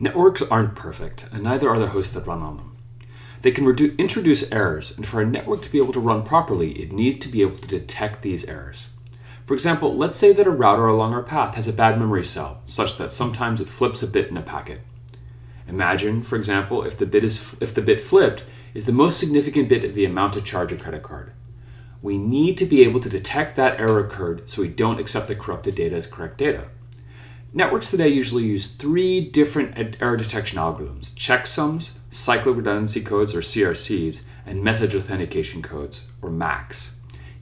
Networks aren't perfect, and neither are the hosts that run on them. They can introduce errors, and for a network to be able to run properly, it needs to be able to detect these errors. For example, let's say that a router along our path has a bad memory cell, such that sometimes it flips a bit in a packet. Imagine, for example, if the bit, is, if the bit flipped is the most significant bit of the amount to charge a credit card. We need to be able to detect that error occurred so we don't accept the corrupted data as correct data. Networks today usually use three different error detection algorithms, checksums, cyclic redundancy codes or CRCs, and message authentication codes or MACs.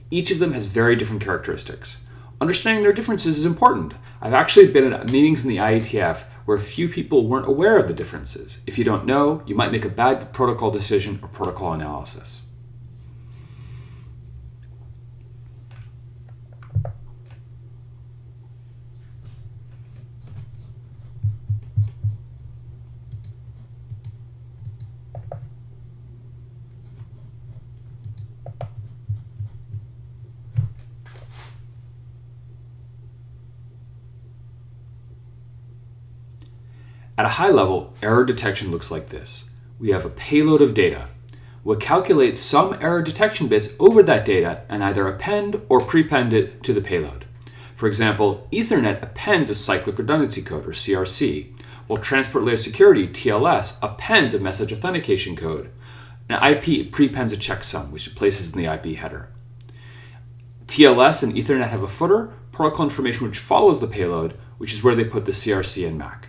Each of them has very different characteristics. Understanding their differences is important. I've actually been at meetings in the IETF where few people weren't aware of the differences. If you don't know, you might make a bad protocol decision or protocol analysis. At a high level, error detection looks like this. We have a payload of data. We'll calculate some error detection bits over that data and either append or prepend it to the payload. For example, Ethernet appends a cyclic redundancy code, or CRC, while Transport Layer Security, TLS, appends a message authentication code. Now, IP prepends a checksum, which it places in the IP header. TLS and Ethernet have a footer, protocol information which follows the payload, which is where they put the CRC and MAC.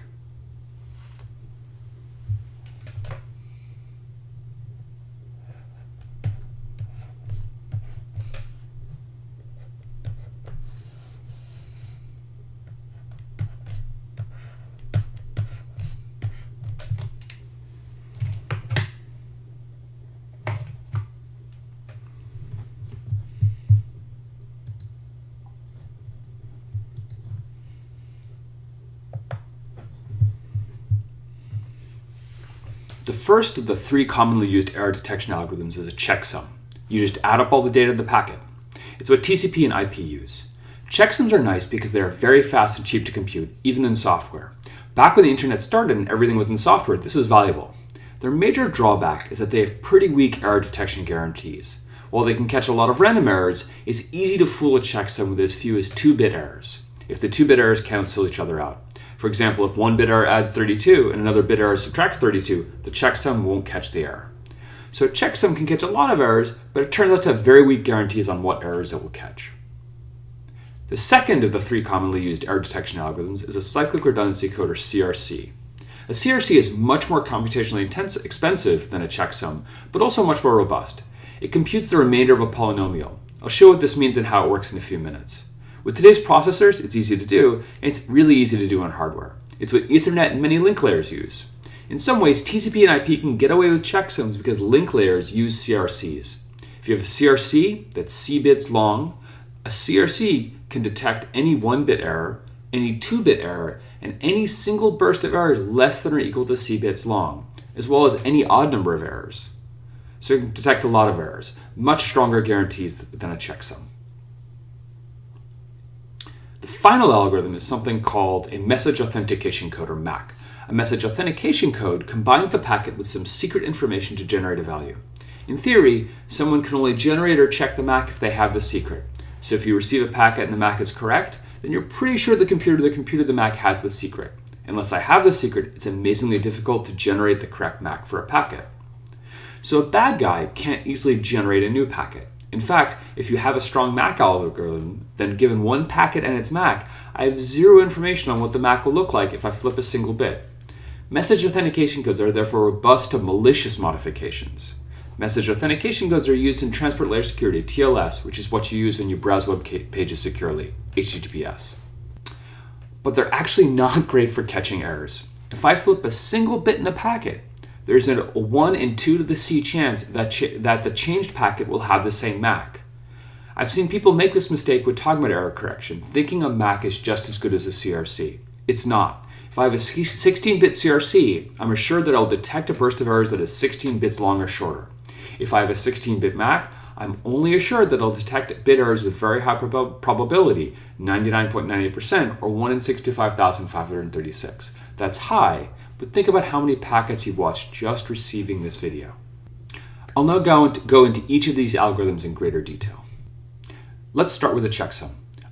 The first of the three commonly used error detection algorithms is a checksum. You just add up all the data in the packet. It's what TCP and IP use. Checksums are nice because they are very fast and cheap to compute, even in software. Back when the internet started and everything was in software, this was valuable. Their major drawback is that they have pretty weak error detection guarantees. While they can catch a lot of random errors, it's easy to fool a checksum with as few as 2-bit errors, if the 2-bit errors cancel each other out. For example, if one bit error adds 32 and another bit error subtracts 32, the checksum won't catch the error. So checksum can catch a lot of errors, but it turns out to have very weak guarantees on what errors it will catch. The second of the three commonly used error detection algorithms is a cyclic redundancy code or CRC. A CRC is much more computationally intensive, expensive than a checksum, but also much more robust. It computes the remainder of a polynomial. I'll show what this means and how it works in a few minutes. With today's processors, it's easy to do, and it's really easy to do on hardware. It's what Ethernet and many link layers use. In some ways, TCP and IP can get away with checksums because link layers use CRCs. If you have a CRC that's C bits long, a CRC can detect any 1-bit error, any 2-bit error, and any single burst of errors less than or equal to C bits long, as well as any odd number of errors. So it can detect a lot of errors, much stronger guarantees than a checksum final algorithm is something called a message authentication code, or MAC. A message authentication code combines the packet with some secret information to generate a value. In theory, someone can only generate or check the MAC if they have the secret. So if you receive a packet and the MAC is correct, then you're pretty sure the computer the computer the MAC has the secret. Unless I have the secret, it's amazingly difficult to generate the correct MAC for a packet. So a bad guy can't easily generate a new packet. In fact, if you have a strong MAC algorithm, then given one packet and its MAC, I have zero information on what the MAC will look like if I flip a single bit. Message authentication codes are therefore robust to malicious modifications. Message authentication codes are used in Transport Layer Security, TLS, which is what you use when you browse web pages securely, HTTPS. But they're actually not great for catching errors. If I flip a single bit in a packet, there's a 1 in 2 to the C chance that, that the changed packet will have the same MAC. I've seen people make this mistake with Togmet error correction, thinking a MAC is just as good as a CRC. It's not. If I have a 16-bit CRC, I'm assured that I'll detect a burst of errors that is 16 bits long or shorter. If I have a 16-bit MAC, I'm only assured that I'll detect bit errors with very high prob probability, 99.98% or 1 in 65,536. That's high, but think about how many packets you've watched just receiving this video. I'll now go into, go into each of these algorithms in greater detail. Let's start with a checksum.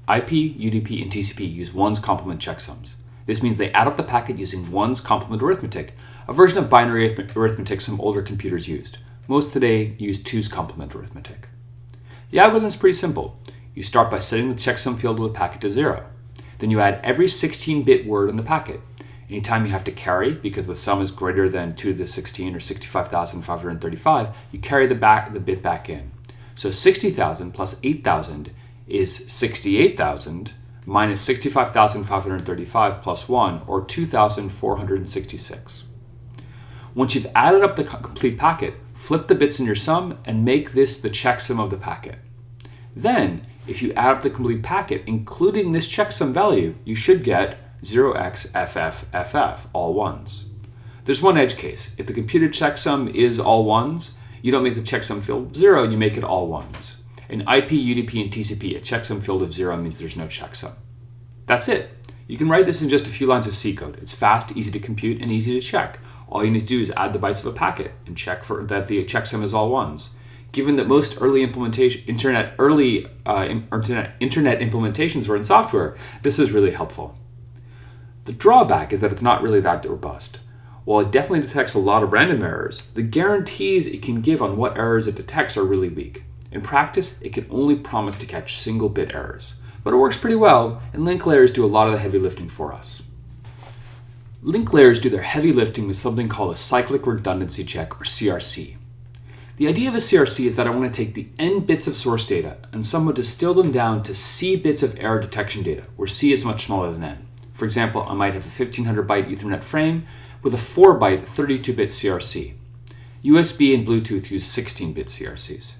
IP, UDP, and TCP use ones complement checksums. This means they add up the packet using ones complement arithmetic, a version of binary arithmetic some older computers used. Most today use twos complement arithmetic. The algorithm is pretty simple. You start by setting the checksum field of the packet to zero. Then you add every 16-bit word in the packet. Anytime you have to carry, because the sum is greater than 2 to the 16 or 65,535, you carry the, back, the bit back in. So 60,000 plus 8,000 is 68,000 minus 65,535 plus 1, or 2,466. Once you've added up the complete packet, flip the bits in your sum and make this the checksum of the packet. Then, if you add up the complete packet, including this checksum value, you should get 0xFFFF, all ones. There's one edge case. If the computed checksum is all ones, you don't make the checksum field zero, you make it all ones. In IP, UDP, and TCP, a checksum field of zero means there's no checksum. That's it. You can write this in just a few lines of C code. It's fast, easy to compute, and easy to check. All you need to do is add the bytes of a packet and check for that the checksum is all ones. Given that most early implementation, internet early uh, internet, internet implementations were in software, this is really helpful. The drawback is that it's not really that robust. While it definitely detects a lot of random errors, the guarantees it can give on what errors it detects are really weak. In practice, it can only promise to catch single bit errors, but it works pretty well, and link layers do a lot of the heavy lifting for us. Link layers do their heavy lifting with something called a cyclic redundancy check, or CRC. The idea of a CRC is that I want to take the n bits of source data and somewhat distill them down to c bits of error detection data, where c is much smaller than n. For example, I might have a 1500 byte Ethernet frame with a 4 byte 32 bit CRC. USB and Bluetooth use 16 bit CRCs.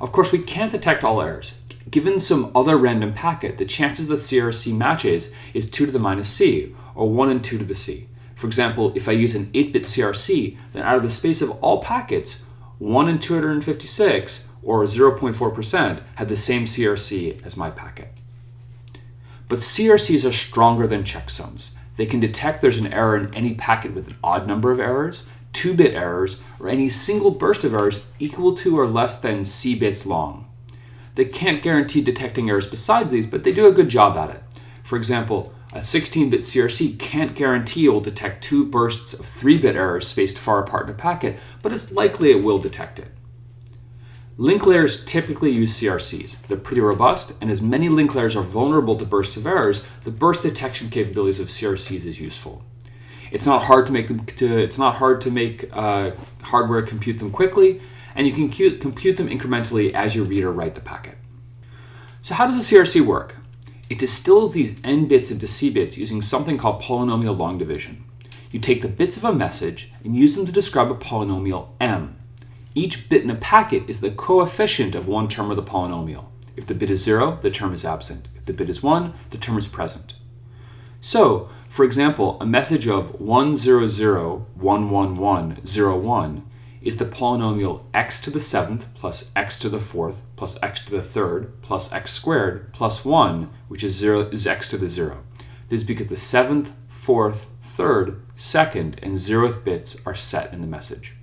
Of course, we can't detect all errors. Given some other random packet, the chances the CRC matches is 2 to the minus c, or 1 and 2 to the c. For example, if I use an 8-bit CRC, then out of the space of all packets, 1 in 256, or 0.4%, had the same CRC as my packet. But CRCs are stronger than checksums. They can detect there's an error in any packet with an odd number of errors, 2-bit errors, or any single burst of errors equal to or less than C bits long. They can't guarantee detecting errors besides these, but they do a good job at it. For example, a 16-bit CRC can't guarantee it will detect two bursts of 3-bit errors spaced far apart in a packet, but it's likely it will detect it. Link layers typically use CRCs. They're pretty robust, and as many link layers are vulnerable to bursts of errors, the burst detection capabilities of CRCs is useful. It's not hard to make them. To, it's not hard to make uh, hardware compute them quickly, and you can compute, compute them incrementally as you read or write the packet. So how does a CRC work? It distills these n bits into c bits using something called polynomial long division. You take the bits of a message and use them to describe a polynomial m. Each bit in a packet is the coefficient of one term of the polynomial. If the bit is 0, the term is absent. If the bit is 1, the term is present. So, for example, a message of 1001101 is the polynomial x to the 7th plus x to the 4th plus x to the 3rd plus x squared plus 1, which is, zero, is x to the 0. This is because the 7th, 4th, 3rd, 2nd, and 0th bits are set in the message.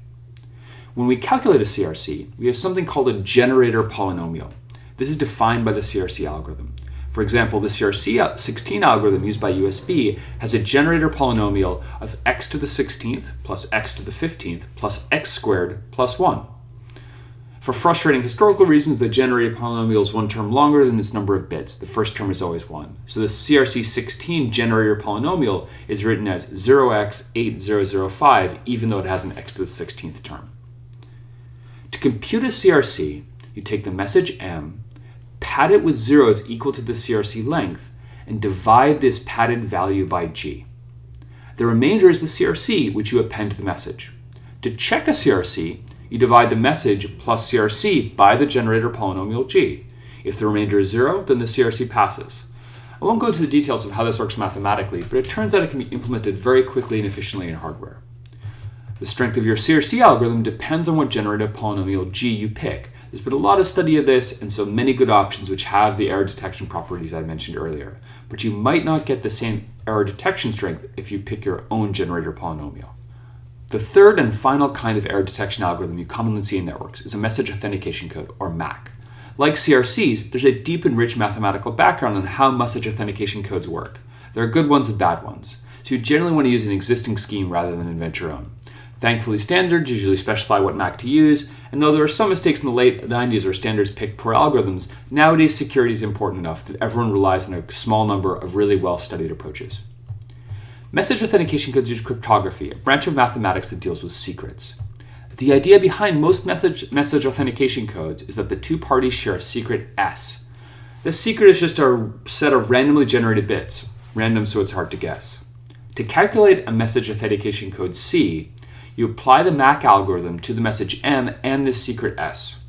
When we calculate a CRC, we have something called a generator polynomial. This is defined by the CRC algorithm. For example, the CRC16 uh, algorithm used by USB has a generator polynomial of x to the 16th plus x to the 15th plus x squared plus 1. For frustrating historical reasons, the generator polynomial is one term longer than its number of bits. The first term is always 1. So the CRC16 generator polynomial is written as 0x8005 even though it has an x to the 16th term compute a CRC, you take the message m, pad it with zeros equal to the CRC length, and divide this padded value by g. The remainder is the CRC, which you append to the message. To check a CRC, you divide the message plus CRC by the generator polynomial g. If the remainder is zero, then the CRC passes. I won't go into the details of how this works mathematically, but it turns out it can be implemented very quickly and efficiently in hardware. The strength of your CRC algorithm depends on what generative polynomial g you pick. There's been a lot of study of this and so many good options which have the error detection properties I mentioned earlier. But you might not get the same error detection strength if you pick your own generator polynomial. The third and final kind of error detection algorithm you commonly see in networks is a message authentication code, or MAC. Like CRCs, there's a deep and rich mathematical background on how message authentication codes work. There are good ones and bad ones, so you generally want to use an existing scheme rather than invent your own. Thankfully, standards usually specify what MAC to use, and though there were some mistakes in the late 90s where standards picked poor algorithms, nowadays security is important enough that everyone relies on a small number of really well-studied approaches. Message authentication codes use cryptography, a branch of mathematics that deals with secrets. The idea behind most message, message authentication codes is that the two parties share a secret S. This secret is just a set of randomly generated bits, random so it's hard to guess. To calculate a message authentication code C, you apply the MAC algorithm to the message M and the secret S.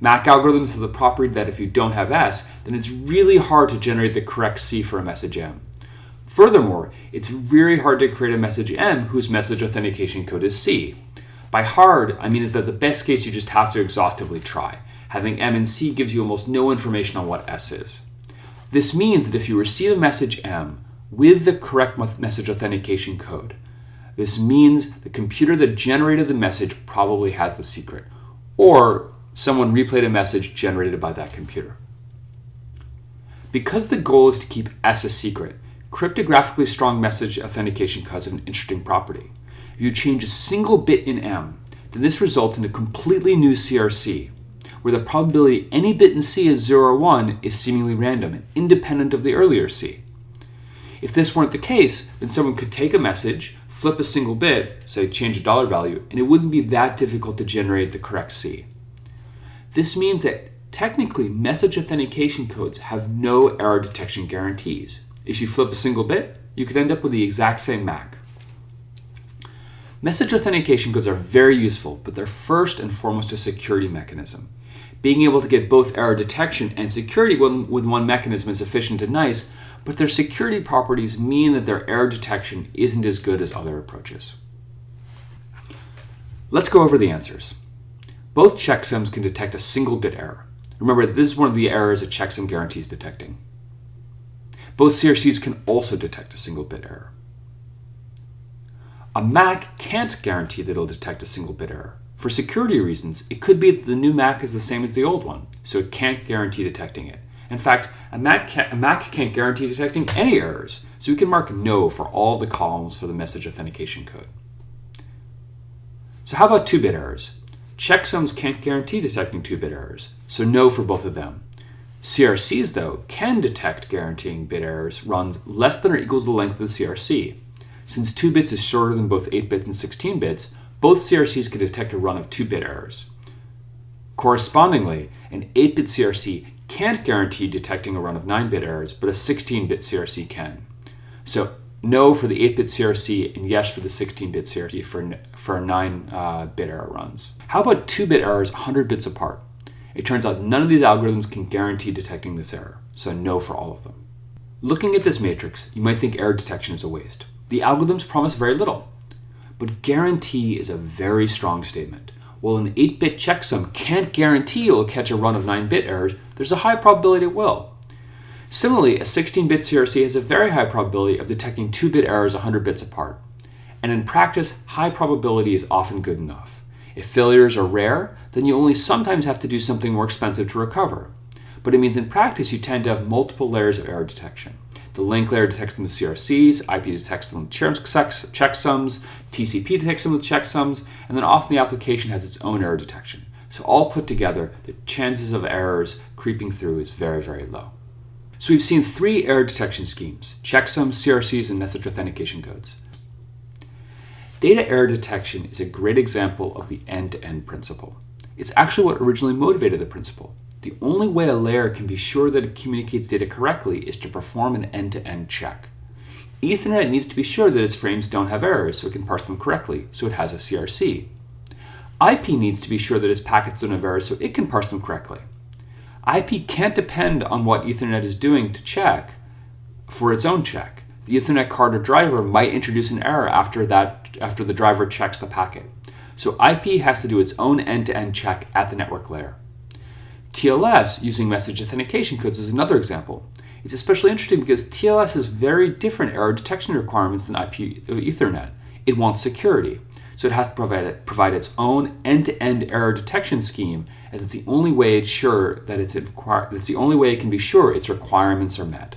MAC algorithms have the property that if you don't have S, then it's really hard to generate the correct C for a message M. Furthermore, it's very hard to create a message M whose message authentication code is C. By hard, I mean is that the best case you just have to exhaustively try. Having M and C gives you almost no information on what S is. This means that if you receive a message M with the correct message authentication code, this means the computer that generated the message probably has the secret, or someone replayed a message generated by that computer. Because the goal is to keep S a secret, cryptographically strong message authentication have an interesting property. If you change a single bit in M, then this results in a completely new CRC, where the probability any bit in C is 0 or 1 is seemingly random and independent of the earlier C. If this weren't the case, then someone could take a message, flip a single bit, say change a dollar value, and it wouldn't be that difficult to generate the correct C. This means that technically message authentication codes have no error detection guarantees. If you flip a single bit, you could end up with the exact same MAC. Message authentication codes are very useful, but they're first and foremost a security mechanism. Being able to get both error detection and security with one mechanism is efficient and nice, but their security properties mean that their error detection isn't as good as other approaches. Let's go over the answers. Both checksums can detect a single bit error. Remember, this is one of the errors a checksum guarantees detecting. Both CRCs can also detect a single bit error. A MAC can't guarantee that it'll detect a single bit error. For security reasons, it could be that the new MAC is the same as the old one, so it can't guarantee detecting it. In fact, a Mac, can't, a Mac can't guarantee detecting any errors, so we can mark no for all the columns for the message authentication code. So how about 2-bit errors? Checksums can't guarantee detecting 2-bit errors, so no for both of them. CRCs, though, can detect guaranteeing bit errors runs less than or equal to the length of the CRC. Since 2 bits is shorter than both 8 bits and 16 bits, both CRCs can detect a run of 2-bit errors. Correspondingly, an 8-bit CRC can't guarantee detecting a run of 9-bit errors, but a 16-bit CRC can. So no for the 8-bit CRC and yes for the 16-bit CRC for, for 9-bit uh, error runs. How about 2-bit errors 100 bits apart? It turns out none of these algorithms can guarantee detecting this error, so no for all of them. Looking at this matrix, you might think error detection is a waste. The algorithms promise very little, but guarantee is a very strong statement. While an 8-bit checksum can't guarantee it will catch a run of 9-bit errors, there's a high probability it will. Similarly, a 16-bit CRC has a very high probability of detecting 2-bit errors 100 bits apart. And in practice, high probability is often good enough. If failures are rare, then you only sometimes have to do something more expensive to recover. But it means in practice you tend to have multiple layers of error detection. The link layer detects them with CRCs, IP detects them with checksums, TCP detects them with checksums, and then often the application has its own error detection. So all put together, the chances of errors creeping through is very, very low. So we've seen three error detection schemes, checksums, CRCs, and message authentication codes. Data error detection is a great example of the end-to-end -end principle. It's actually what originally motivated the principle. The only way a layer can be sure that it communicates data correctly is to perform an end-to-end -end check. Ethernet needs to be sure that its frames don't have errors so it can parse them correctly, so it has a CRC. IP needs to be sure that its packets don't have errors so it can parse them correctly. IP can't depend on what Ethernet is doing to check for its own check. The Ethernet card or driver might introduce an error after, that, after the driver checks the packet. So IP has to do its own end-to-end -end check at the network layer. TLS using message authentication codes is another example. It's especially interesting because TLS has very different error detection requirements than IP uh, Ethernet. It wants security, so it has to provide, it, provide its own end-to-end error detection scheme, as it's the only way it's sure that it's, it's the only way it can be sure its requirements are met.